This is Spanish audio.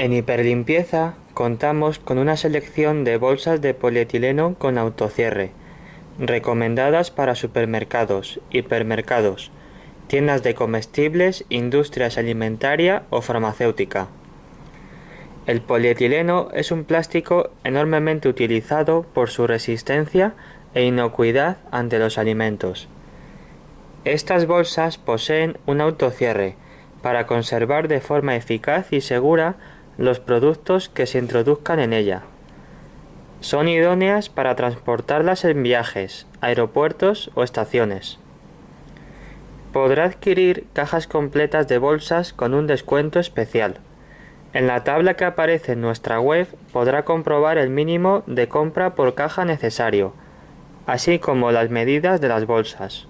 En Hiperlimpieza contamos con una selección de bolsas de polietileno con autocierre, recomendadas para supermercados, hipermercados, tiendas de comestibles, industrias alimentaria o farmacéutica. El polietileno es un plástico enormemente utilizado por su resistencia e inocuidad ante los alimentos. Estas bolsas poseen un autocierre para conservar de forma eficaz y segura los productos que se introduzcan en ella. Son idóneas para transportarlas en viajes, aeropuertos o estaciones. Podrá adquirir cajas completas de bolsas con un descuento especial. En la tabla que aparece en nuestra web podrá comprobar el mínimo de compra por caja necesario, así como las medidas de las bolsas.